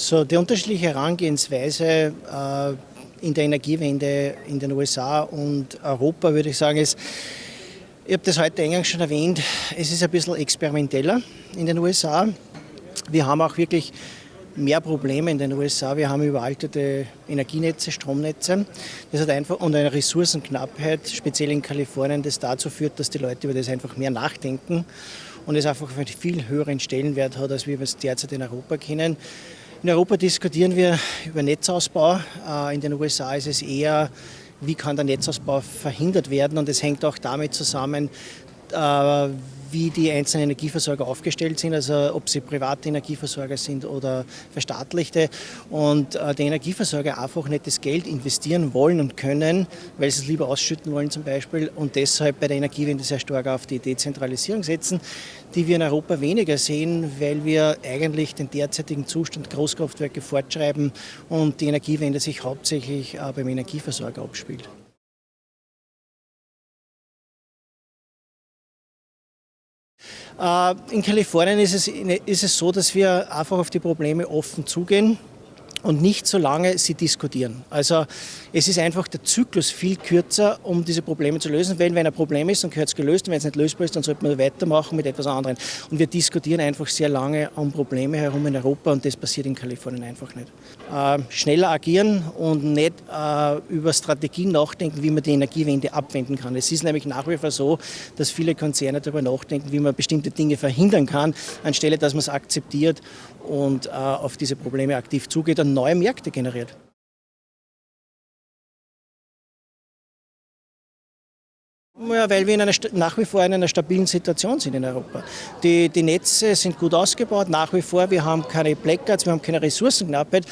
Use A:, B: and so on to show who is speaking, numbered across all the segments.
A: So, die unterschiedliche Herangehensweise äh, in der Energiewende in den USA und Europa, würde ich sagen, ist, ich habe das heute eingangs schon erwähnt, es ist ein bisschen experimenteller in den USA. Wir haben auch wirklich mehr Probleme in den USA. Wir haben überalterte Energienetze, Stromnetze. Das hat einfach und eine Ressourcenknappheit, speziell in Kalifornien, das dazu führt, dass die Leute über das einfach mehr nachdenken und es einfach einen viel höheren Stellenwert hat, als wir es derzeit in Europa kennen. In Europa diskutieren wir über Netzausbau. Äh, in den USA ist es eher, wie kann der Netzausbau verhindert werden. Und es hängt auch damit zusammen, wie die einzelnen Energieversorger aufgestellt sind, also ob sie private Energieversorger sind oder verstaatlichte. Und äh, die Energieversorger einfach nicht das Geld investieren wollen und können, weil sie es lieber ausschütten wollen zum Beispiel und deshalb bei der Energiewende sehr stark auf die Dezentralisierung setzen, die wir in Europa weniger sehen, weil wir eigentlich den derzeitigen Zustand Großkraftwerke fortschreiben und die Energiewende sich hauptsächlich äh, beim Energieversorger abspielt. In Kalifornien ist es, ist es so, dass wir einfach auf die Probleme offen zugehen und nicht so lange sie diskutieren. Also es ist einfach der Zyklus viel kürzer, um diese Probleme zu lösen. Weil wenn ein Problem ist, dann gehört es gelöst. Und wenn es nicht lösbar ist, dann sollte man weitermachen mit etwas anderem. Und wir diskutieren einfach sehr lange um Probleme herum in Europa und das passiert in Kalifornien einfach nicht. Äh, schneller agieren und nicht äh, über Strategien nachdenken, wie man die Energiewende abwenden kann. Es ist nämlich nach wie vor so, dass viele Konzerne darüber nachdenken, wie man bestimmte Dinge verhindern kann, anstelle dass man es akzeptiert und äh, auf diese Probleme aktiv zugeht und neue Märkte generiert. Ja, weil wir in einer, nach wie vor in einer stabilen Situation sind in Europa. Die, die Netze sind gut ausgebaut, nach wie vor. Wir haben keine Blackouts, wir haben keine Ressourcenknappheit.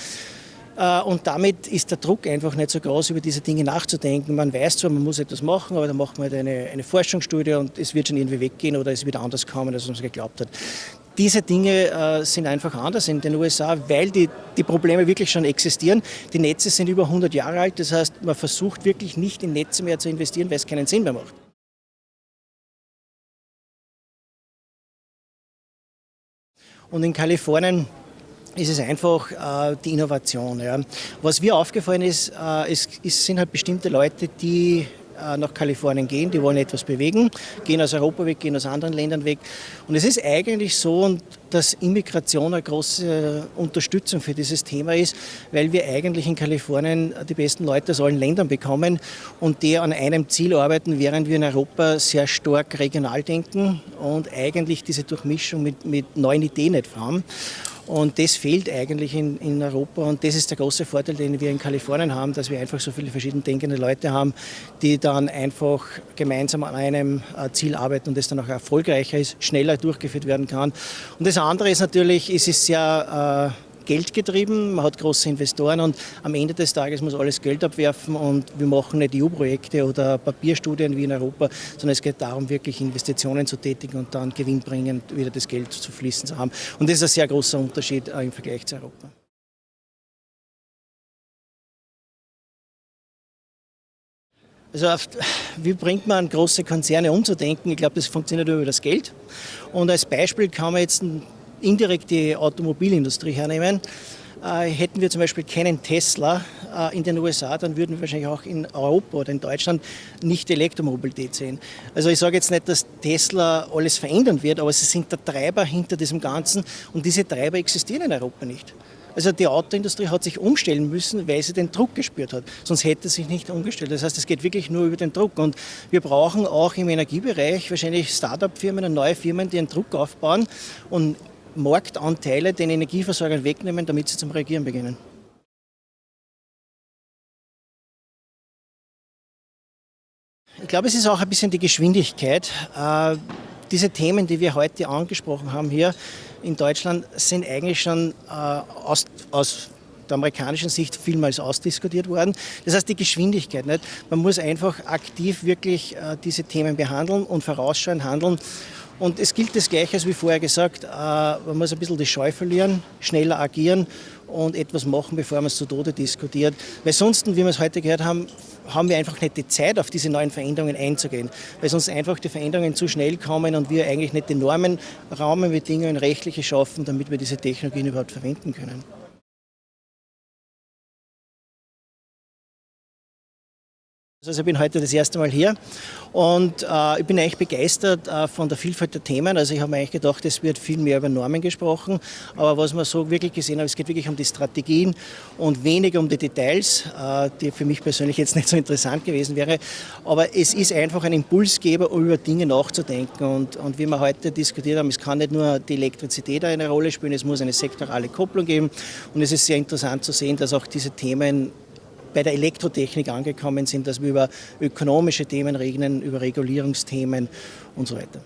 A: Äh, und damit ist der Druck einfach nicht so groß, über diese Dinge nachzudenken. Man weiß zwar, man muss etwas machen, aber dann macht man halt eine, eine Forschungsstudie und es wird schon irgendwie weggehen oder es wird anders kommen, als man es geglaubt hat. Diese Dinge äh, sind einfach anders in den USA, weil die, die Probleme wirklich schon existieren. Die Netze sind über 100 Jahre alt, das heißt, man versucht wirklich nicht in Netze mehr zu investieren, weil es keinen Sinn mehr macht. Und in Kalifornien ist es einfach äh, die Innovation. Ja. Was mir aufgefallen ist, äh, es, es sind halt bestimmte Leute, die nach Kalifornien gehen, die wollen etwas bewegen, gehen aus Europa weg, gehen aus anderen Ländern weg. Und es ist eigentlich so, dass Immigration eine große Unterstützung für dieses Thema ist, weil wir eigentlich in Kalifornien die besten Leute aus allen Ländern bekommen und die an einem Ziel arbeiten, während wir in Europa sehr stark regional denken und eigentlich diese Durchmischung mit, mit neuen Ideen nicht haben. Und das fehlt eigentlich in, in Europa und das ist der große Vorteil, den wir in Kalifornien haben, dass wir einfach so viele verschieden denkende Leute haben, die dann einfach gemeinsam an einem äh, Ziel arbeiten und das dann auch erfolgreicher ist, schneller durchgeführt werden kann. Und das andere ist natürlich, es ist sehr äh, Geld getrieben, man hat große Investoren und am Ende des Tages muss alles Geld abwerfen und wir machen nicht EU-Projekte oder Papierstudien wie in Europa, sondern es geht darum, wirklich Investitionen zu tätigen und dann gewinnbringend wieder das Geld zu fließen zu haben. Und das ist ein sehr großer Unterschied äh, im Vergleich zu Europa. Also auf, wie bringt man große Konzerne umzudenken? Ich glaube, das funktioniert über das Geld. Und als Beispiel kann man jetzt indirekt die Automobilindustrie hernehmen, äh, hätten wir zum Beispiel keinen Tesla äh, in den USA, dann würden wir wahrscheinlich auch in Europa oder in Deutschland nicht Elektromobilität sehen. Also ich sage jetzt nicht, dass Tesla alles verändern wird, aber sie sind der Treiber hinter diesem Ganzen und diese Treiber existieren in Europa nicht. Also die Autoindustrie hat sich umstellen müssen, weil sie den Druck gespürt hat. Sonst hätte sie sich nicht umgestellt. Das heißt, es geht wirklich nur über den Druck. Und wir brauchen auch im Energiebereich wahrscheinlich Start-up-Firmen und neue Firmen, die einen Druck aufbauen und Marktanteile den Energieversorgern wegnehmen, damit sie zum Reagieren beginnen. Ich glaube, es ist auch ein bisschen die Geschwindigkeit. Äh, diese Themen, die wir heute angesprochen haben hier in Deutschland, sind eigentlich schon äh, aus, aus der amerikanischen Sicht vielmals ausdiskutiert worden. Das heißt, die Geschwindigkeit. Nicht? Man muss einfach aktiv wirklich äh, diese Themen behandeln und vorausschauend handeln. Und es gilt das Gleiche, wie vorher gesagt, äh, man muss ein bisschen die Scheu verlieren, schneller agieren und etwas machen, bevor man es zu Tode diskutiert. Weil sonst, wie wir es heute gehört haben, haben wir einfach nicht die Zeit, auf diese neuen Veränderungen einzugehen. Weil sonst einfach die Veränderungen zu schnell kommen und wir eigentlich nicht die Normen, Rahmenbedingungen, rechtliche schaffen, damit wir diese Technologien überhaupt verwenden können. Also ich bin heute das erste Mal hier und äh, ich bin eigentlich begeistert äh, von der Vielfalt der Themen. Also ich habe mir eigentlich gedacht, es wird viel mehr über Normen gesprochen, aber was man so wirklich gesehen hat, es geht wirklich um die Strategien und weniger um die Details, äh, die für mich persönlich jetzt nicht so interessant gewesen wäre. Aber es ist einfach ein Impulsgeber, um über Dinge nachzudenken und, und wie wir heute diskutiert haben, es kann nicht nur die Elektrizität eine Rolle spielen, es muss eine sektorale Kopplung geben und es ist sehr interessant zu sehen, dass auch diese Themen bei der Elektrotechnik angekommen sind, dass wir über ökonomische Themen reden, über Regulierungsthemen und so weiter.